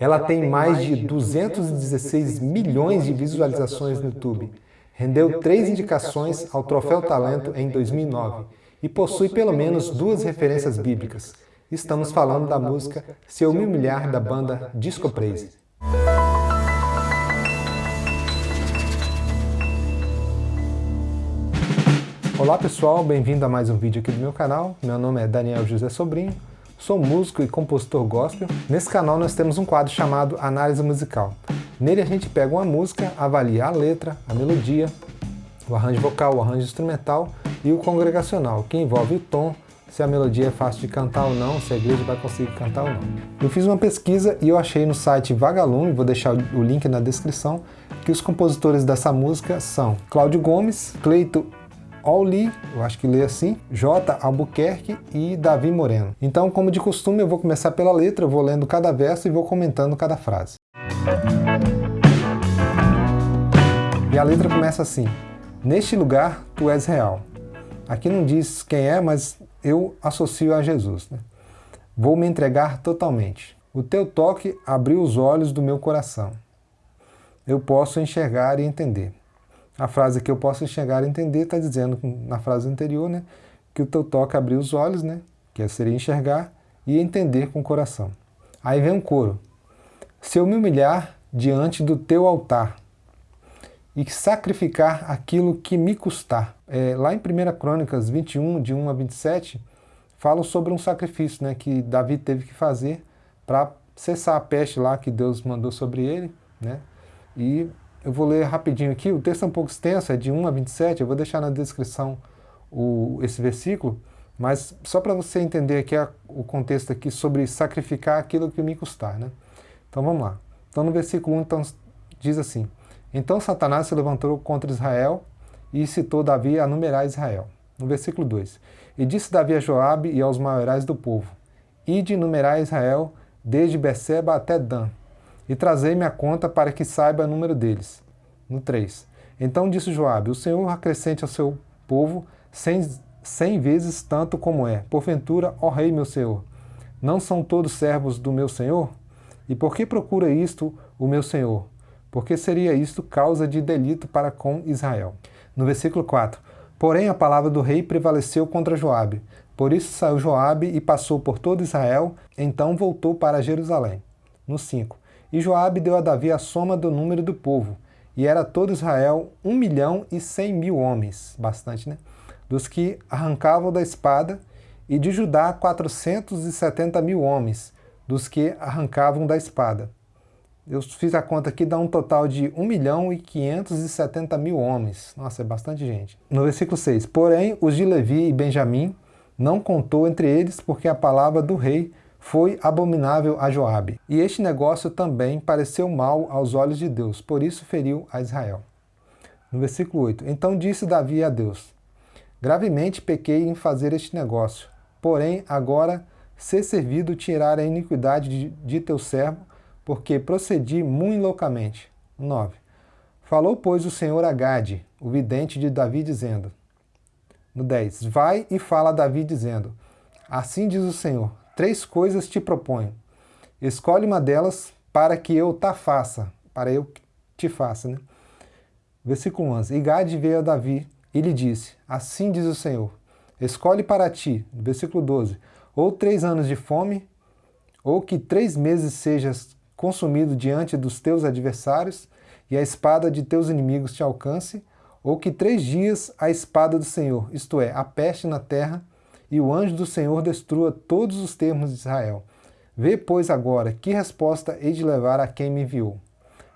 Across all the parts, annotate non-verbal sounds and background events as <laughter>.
Ela tem mais de 216 milhões de visualizações no YouTube. Rendeu três indicações ao Troféu Talento em 2009 e possui pelo menos duas referências bíblicas. Estamos falando da música Se Eu Me Humilhar da banda Disco Praise. Olá pessoal, bem-vindo a mais um vídeo aqui do meu canal. Meu nome é Daniel José Sobrinho, sou músico e compositor gospel. Nesse canal nós temos um quadro chamado Análise Musical. Nele a gente pega uma música, avalia a letra, a melodia, o arranjo vocal, o arranjo instrumental e o congregacional, que envolve o tom, se a melodia é fácil de cantar ou não, se a igreja vai conseguir cantar ou não. Eu fiz uma pesquisa e eu achei no site Vagalume, vou deixar o link na descrição, que os compositores dessa música são Cláudio Gomes, Cleito Olli, eu acho que lê assim, J. Albuquerque e Davi Moreno. Então, como de costume, eu vou começar pela letra, vou lendo cada verso e vou comentando cada frase. E a letra começa assim, Neste lugar, tu és real. Aqui não diz quem é, mas eu associo a Jesus. Né? Vou me entregar totalmente. O teu toque abriu os olhos do meu coração. Eu posso enxergar e entender. A frase que eu posso enxergar e entender está dizendo na frase anterior, né, que o teu toque abriu os olhos, né, que seria enxergar, e entender com o coração. Aí vem um coro. Se eu me humilhar diante do teu altar e sacrificar aquilo que me custar. É, lá em 1 Crônicas 21, de 1 a 27, fala sobre um sacrifício né, que Davi teve que fazer para cessar a peste lá que Deus mandou sobre ele. Né, e eu vou ler rapidinho aqui, o texto é um pouco extenso, é de 1 a 27, eu vou deixar na descrição o, esse versículo, mas só para você entender aqui a, o contexto aqui sobre sacrificar aquilo que me custar. Né? Então vamos lá. Então no versículo 1 então, diz assim, Então Satanás se levantou contra Israel e citou Davi a numerar Israel. No versículo 2, E disse Davi a Joabe e aos maiorais do povo, Ide numerar Israel desde Beceba até Dan, e trazei-me a conta para que saiba o número deles. No 3. Então disse Joabe, o Senhor acrescente ao seu povo cem, cem vezes tanto como é. Porventura, ó rei meu senhor, não são todos servos do meu senhor? E por que procura isto o meu senhor? Porque seria isto causa de delito para com Israel. No versículo 4. Porém a palavra do rei prevaleceu contra Joabe. Por isso saiu Joabe e passou por todo Israel, então voltou para Jerusalém. No 5. E Joabe deu a Davi a soma do número do povo, e era todo Israel um milhão e cem mil homens, bastante, né? Dos que arrancavam da espada, e de Judá quatrocentos e setenta mil homens, dos que arrancavam da espada. Eu fiz a conta aqui, dá um total de 1 milhão e 570 mil homens. Nossa, é bastante gente. No versículo 6, Porém, os de Levi e Benjamim não contou entre eles, porque a palavra do rei foi abominável a Joabe. E este negócio também pareceu mal aos olhos de Deus, por isso feriu a Israel. No versículo 8, Então disse Davi a Deus, Gravemente pequei em fazer este negócio, porém agora ser servido tirar a iniquidade de, de teu servo, porque procedi muito loucamente. 9. Falou, pois, o Senhor a Gade, o vidente de Davi, dizendo, no 10, Vai e fala a Davi, dizendo, Assim diz o Senhor, Três coisas te proponho. Escolhe uma delas para que eu ta faça, para eu te faça. Né? Versículo 11. E Gade veio a Davi e lhe disse, assim diz o Senhor, escolhe para ti, versículo 12, ou três anos de fome, ou que três meses sejas consumido diante dos teus adversários, e a espada de teus inimigos te alcance, ou que três dias a espada do Senhor, isto é, a peste na terra, e o anjo do Senhor destrua todos os termos de Israel. Vê, pois, agora, que resposta hei de levar a quem me enviou.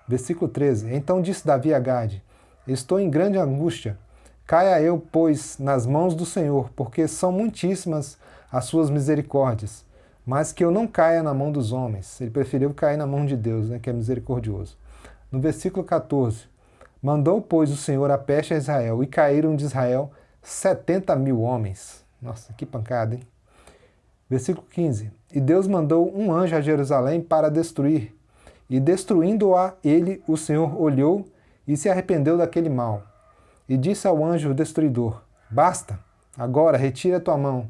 Versículo 13. Então disse Davi a Gade, Estou em grande angústia. Caia eu, pois, nas mãos do Senhor, porque são muitíssimas as suas misericórdias, mas que eu não caia na mão dos homens. Ele preferiu cair na mão de Deus, né, que é misericordioso. No versículo 14. Mandou, pois, o Senhor a peste a Israel, e caíram de Israel setenta mil homens. Nossa, que pancada, hein? Versículo 15. E Deus mandou um anjo a Jerusalém para destruir. E destruindo-a ele, o Senhor olhou e se arrependeu daquele mal. E disse ao anjo destruidor, Basta, agora retira tua mão.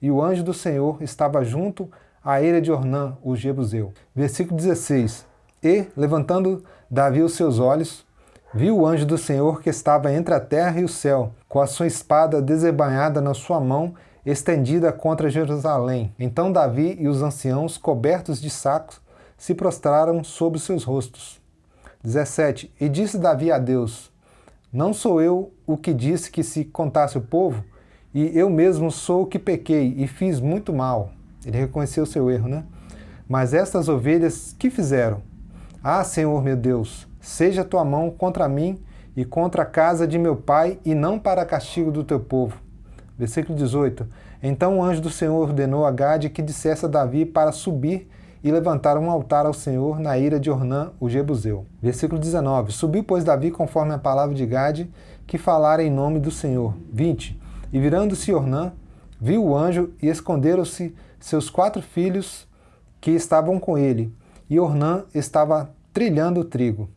E o anjo do Senhor estava junto a eira de Ornã, o Jebuseu. Versículo 16. E, levantando Davi os seus olhos, viu o anjo do Senhor que estava entre a terra e o céu, com a sua espada desembainhada na sua mão, estendida contra Jerusalém. Então Davi e os anciãos, cobertos de sacos, se prostraram sobre seus rostos. 17. E disse Davi a Deus, Não sou eu o que disse que se contasse o povo? E eu mesmo sou o que pequei e fiz muito mal. Ele reconheceu seu erro, né? Mas estas ovelhas, que fizeram? Ah, Senhor meu Deus, seja tua mão contra mim e contra a casa de meu pai, e não para castigo do teu povo. Versículo 18. Então o anjo do Senhor ordenou a Gade que dissesse a Davi para subir e levantar um altar ao Senhor na ira de Ornã, o Jebuseu. Versículo 19. Subiu, pois, Davi conforme a palavra de Gade, que falara em nome do Senhor. 20. E virando-se Ornã, viu o anjo e esconderam-se seus quatro filhos que estavam com ele. E Ornã estava trilhando o trigo.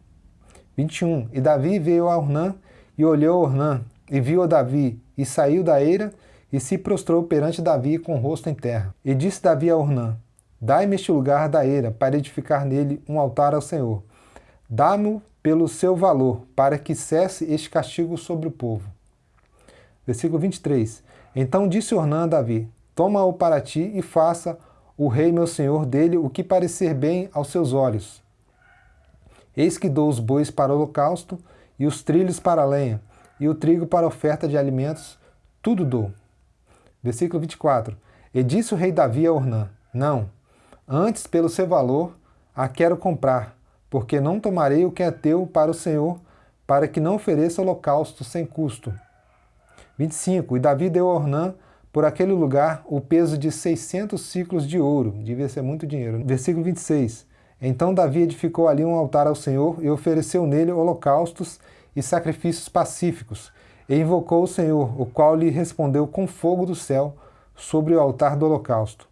21. E Davi veio a Ornã e olhou Ornã e viu a Davi e saiu da eira e se prostrou perante Davi com o rosto em terra. E disse Davi a Ornã, Dai-me este lugar da eira, para edificar nele um altar ao Senhor. Dá-mo pelo seu valor, para que cesse este castigo sobre o povo. Versículo 23. Então disse Ornã a Davi, Toma-o para ti e faça o rei meu senhor dele o que parecer bem aos seus olhos. Eis que dou os bois para o holocausto, e os trilhos para a lenha, e o trigo para oferta de alimentos, tudo dou. Versículo 24. E disse o rei Davi a Ornã, Não, antes pelo seu valor a quero comprar, porque não tomarei o que é teu para o Senhor, para que não ofereça holocausto sem custo. 25. E Davi deu a Ornã por aquele lugar o peso de 600 ciclos de ouro, devia ser muito dinheiro. Versículo 26. Então Davi edificou ali um altar ao Senhor e ofereceu nele holocaustos e sacrifícios pacíficos, e invocou o Senhor, o qual lhe respondeu com fogo do céu sobre o altar do holocausto.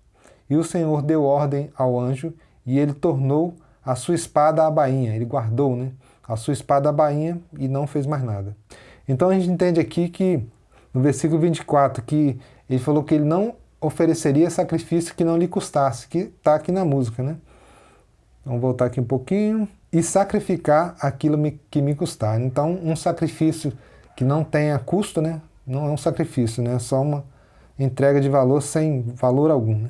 E o Senhor deu ordem ao anjo, e ele tornou a sua espada à bainha, ele guardou né, a sua espada à bainha e não fez mais nada. Então a gente entende aqui que, no versículo 24, que ele falou que ele não ofereceria sacrifício que não lhe custasse, que está aqui na música, né? Vamos voltar aqui um pouquinho. E sacrificar aquilo que me custar. Então, um sacrifício que não tenha custo, né? Não é um sacrifício, né? É só uma entrega de valor sem valor algum, né?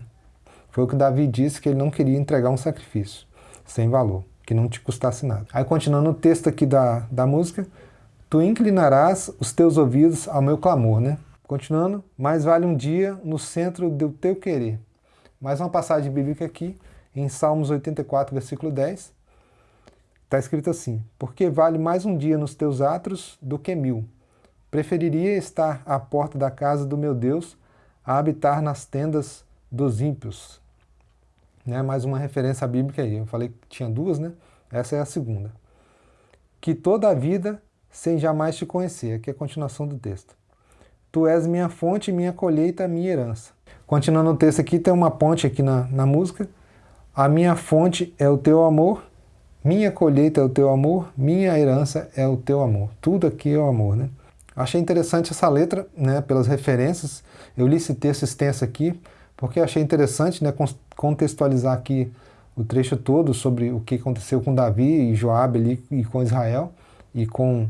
Foi o que Davi disse, que ele não queria entregar um sacrifício sem valor, que não te custasse nada. Aí, continuando o texto aqui da, da música, Tu inclinarás os teus ouvidos ao meu clamor, né? Continuando, mais vale um dia no centro do teu querer. Mais uma passagem bíblica aqui, em Salmos 84, versículo 10. Está escrito assim, porque vale mais um dia nos teus atos do que mil. Preferiria estar à porta da casa do meu Deus a habitar nas tendas dos ímpios. Né? Mais uma referência bíblica aí. Eu falei que tinha duas, né? Essa é a segunda. Que toda a vida sem jamais te conhecer. Aqui é a continuação do texto. Tu és minha fonte, minha colheita, minha herança. Continuando o texto aqui, tem uma ponte aqui na, na música. A minha fonte é o teu amor, minha colheita é o teu amor, minha herança é o teu amor. Tudo aqui é o amor, né? Achei interessante essa letra, né, pelas referências. Eu li esse texto extenso aqui, porque achei interessante né, contextualizar aqui o trecho todo sobre o que aconteceu com Davi e Joabe ali, e com Israel, e com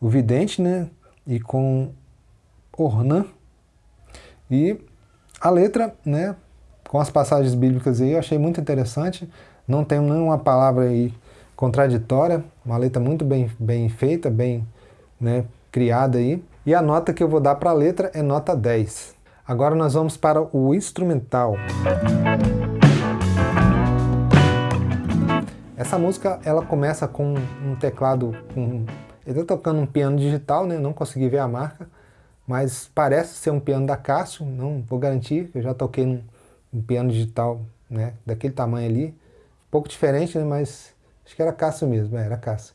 o vidente, né, e com Ornã. E a letra, né, com as passagens bíblicas aí, eu achei muito interessante. Não tem nenhuma palavra aí contraditória, uma letra muito bem, bem feita, bem né, criada aí. E a nota que eu vou dar para a letra é nota 10. Agora nós vamos para o instrumental. Essa música ela começa com um teclado, com, ele está tocando um piano digital, né? não consegui ver a marca, mas parece ser um piano da Cássio, não vou garantir, eu já toquei num, num piano digital né, daquele tamanho ali, um pouco diferente, né, mas acho que era Cássio mesmo, é, era Cássio.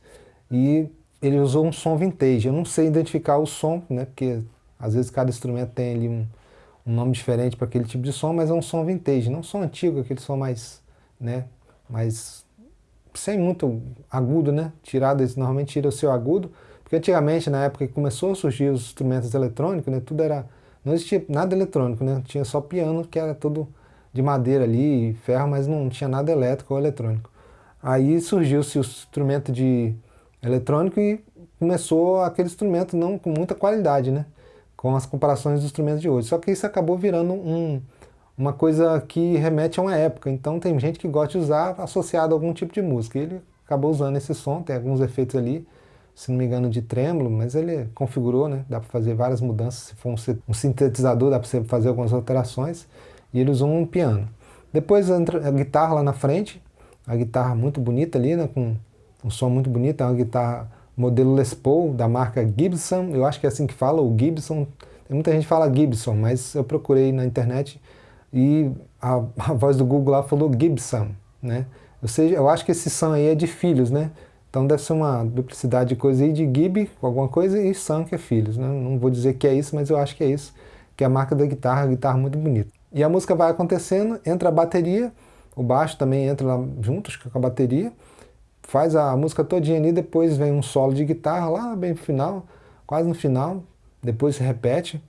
E ele usou um som vintage, eu não sei identificar o som, né, porque às vezes cada instrumento tem ali um, um nome diferente para aquele tipo de som, mas é um som vintage, não um som antigo, aquele som mais, né, mais sem muito agudo, né, tirado, normalmente tira o seu agudo, porque antigamente, na época que começou a surgir os instrumentos eletrônicos, né, tudo era, não existia nada eletrônico, né, tinha só piano que era todo de madeira ali, ferro, mas não tinha nada elétrico ou eletrônico. Aí surgiu-se o instrumento de eletrônico e começou aquele instrumento não com muita qualidade, né? Com as comparações dos instrumentos de hoje. Só que isso acabou virando um, uma coisa que remete a uma época. Então tem gente que gosta de usar associado a algum tipo de música. Ele acabou usando esse som, tem alguns efeitos ali, se não me engano de trêmulo, mas ele configurou, né? Dá para fazer várias mudanças. Se for um sintetizador, dá para você fazer algumas alterações. E ele usou um piano. Depois entra a guitarra lá na frente, a guitarra muito bonita ali, né? Com um som muito bonito, é uma guitarra modelo Les Paul, da marca Gibson, eu acho que é assim que fala, o Gibson, tem muita gente que fala Gibson, mas eu procurei na internet e a, a voz do Google lá falou Gibson, né? Ou seja, eu acho que esse Sam aí é de filhos, né? Então deve ser uma duplicidade de coisa aí de Gib, alguma coisa, e Sam que é filhos, né? Não vou dizer que é isso, mas eu acho que é isso, que é a marca da guitarra, a guitarra muito bonita. E a música vai acontecendo, entra a bateria, o baixo também entra lá juntos com a bateria, faz a música todinha ali, depois vem um solo de guitarra lá bem no final, quase no final, depois se repete,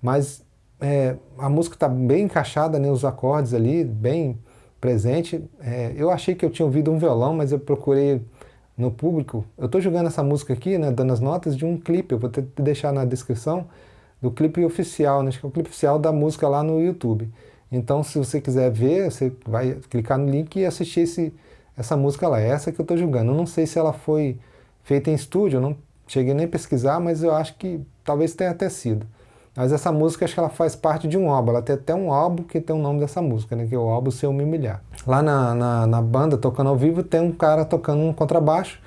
mas é, a música está bem encaixada, né, os acordes ali, bem presente. É, eu achei que eu tinha ouvido um violão, mas eu procurei no público. Eu estou jogando essa música aqui, né, dando as notas de um clipe, eu vou te deixar na descrição, do clipe oficial, né, acho que é o clipe oficial da música lá no YouTube. Então, se você quiser ver, você vai clicar no link e assistir esse, essa música lá, é essa que eu estou julgando. Eu não sei se ela foi feita em estúdio, eu não cheguei nem a pesquisar, mas eu acho que talvez tenha até sido. Mas essa música, acho que ela faz parte de um álbum, ela tem até um álbum que tem o nome dessa música, né, que é o álbum Seu Me Humilhar. Lá na, na, na, banda, tocando ao vivo, tem um cara tocando um contrabaixo,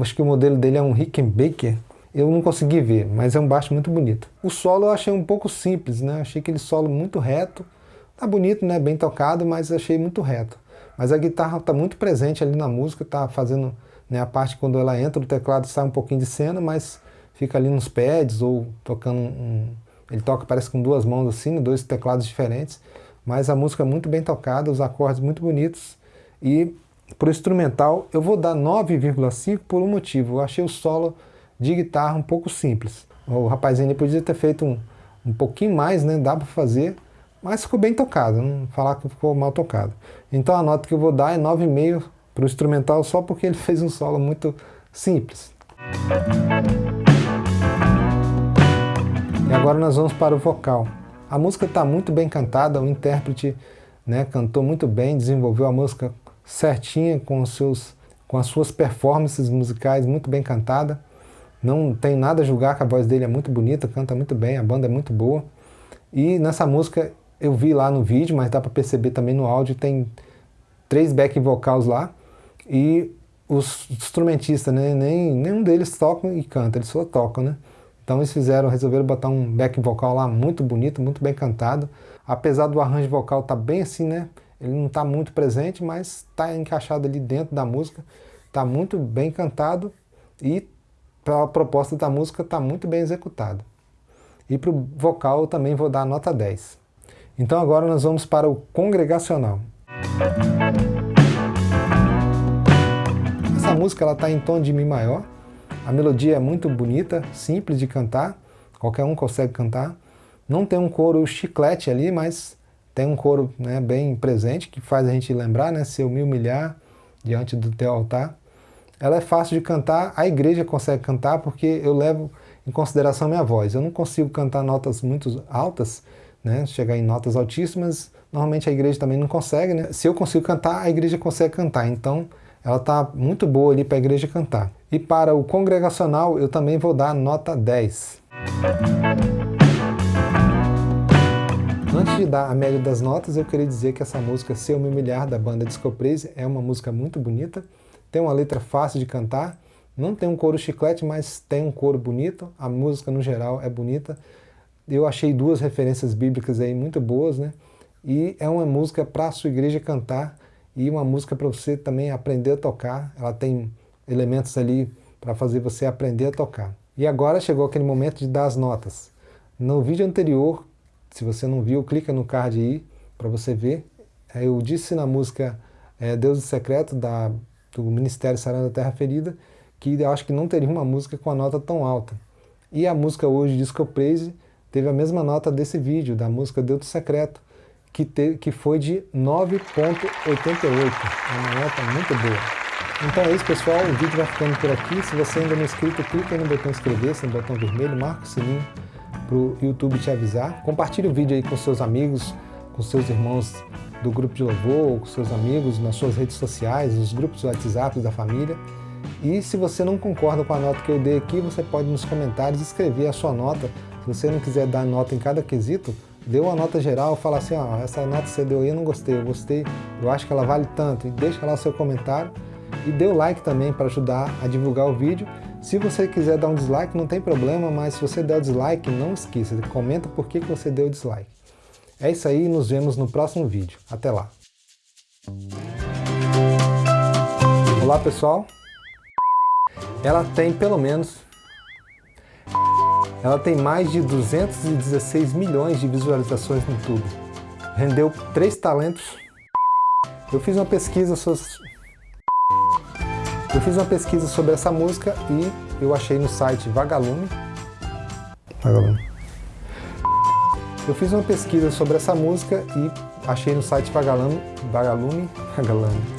acho que o modelo dele é um Rickenbacker, eu não consegui ver, mas é um baixo muito bonito. O solo eu achei um pouco simples, né, achei aquele solo muito reto, tá bonito, né, bem tocado, mas achei muito reto. Mas a guitarra está muito presente ali na música, está fazendo né, a parte quando ela entra, o teclado sai um pouquinho de cena, mas fica ali nos pads ou tocando um... Ele toca, parece com duas mãos assim, né, dois teclados diferentes, mas a música é muito bem tocada, os acordes muito bonitos. E para o instrumental eu vou dar 9,5 por um motivo, eu achei o solo de guitarra um pouco simples. O rapazinho podia ter feito um, um pouquinho mais, né, dá para fazer, mas ficou bem tocado, não falar que ficou mal tocado. Então a nota que eu vou dar é 9,5 para o instrumental só porque ele <laughs> fez um solo muito simples. E agora nós vamos para o vocal. A música está muito bem cantada, o intérprete né, cantou muito bem, desenvolveu a música certinha com, os seus, com as suas performances musicais muito bem cantada. Não tem nada a julgar que a voz dele é muito bonita, canta muito bem, a banda é muito boa. E nessa música eu vi lá no vídeo, mas dá para perceber também no áudio, tem três back vocals lá, e os instrumentistas, né, nem, nenhum deles tocam e canta, eles só tocam, né? Então eles fizeram, resolveram botar um back vocal lá muito bonito, muito bem cantado, apesar do arranjo vocal tá bem assim, né, ele não está muito presente, mas está encaixado ali dentro da música, está muito bem cantado e a proposta da música está muito bem executada. E para o vocal também vou dar nota 10. Então agora nós vamos para o congregacional. Essa música está em tom de Mi maior, a melodia é muito bonita, simples de cantar, qualquer um consegue cantar. Não tem um coro chiclete ali, mas tem um coro né, bem presente, que faz a gente lembrar, né, se eu me humilhar diante do teu altar. Ela é fácil de cantar, a igreja consegue cantar porque eu levo em consideração minha voz. Eu não consigo cantar notas muito altas, né, chegar em notas altíssimas, normalmente a igreja também não consegue, né? Se eu consigo cantar, a igreja consegue cantar, então ela está muito boa ali para a igreja cantar. E para o congregacional eu também vou dar nota 10. Antes de dar a média das notas, eu queria dizer que essa música Se Eu Me Humilhar, da banda Disco Praise, é uma música muito bonita, tem uma letra fácil de cantar, não tem um coro chiclete, mas tem um coro bonito, a música no geral é bonita, eu achei duas referências bíblicas aí muito boas, né? E é uma música para a sua igreja cantar e uma música para você também aprender a tocar. Ela tem elementos ali para fazer você aprender a tocar. E agora chegou aquele momento de dar as notas. No vídeo anterior, se você não viu, clica no card aí para você ver. Eu disse na música é, Deus do Secreto, da, do Ministério Sarando a Terra Ferida, que eu acho que não teria uma música com a nota tão alta. E a música hoje, Disco Praise, teve a mesma nota desse vídeo, da música Deus do Secreto, que, te, que foi de 9.88, uma nota muito boa. Então é isso pessoal, o vídeo vai ficando por aqui. Se você ainda não é inscrito, clica no botão inscrever-se, no botão vermelho, marca o sininho para o YouTube te avisar. Compartilhe o vídeo aí com seus amigos, com seus irmãos do grupo de louvor, com seus amigos, nas suas redes sociais, nos grupos do WhatsApp da família. E se você não concorda com a nota que eu dei aqui, você pode nos comentários escrever a sua nota. Se você não quiser dar nota em cada quesito, dê uma nota geral, fala assim, ó, essa nota que você deu aí eu não gostei, eu gostei, eu acho que ela vale tanto. E deixa lá o seu comentário e dê o like também para ajudar a divulgar o vídeo. Se você quiser dar um dislike, não tem problema, mas se você der o dislike, não esqueça, comenta por que você deu o dislike. É isso aí, nos vemos no próximo vídeo. Até lá! Olá pessoal! Ela tem pelo menos... Ela tem mais de 216 milhões de visualizações no YouTube. Rendeu três talentos. Eu fiz uma pesquisa sobre... Eu fiz uma pesquisa sobre essa música e eu achei no site Vagalume. Vagalume. Eu fiz uma pesquisa sobre essa música e achei no site Vagalume, Vagalume, <laughs> Vagalume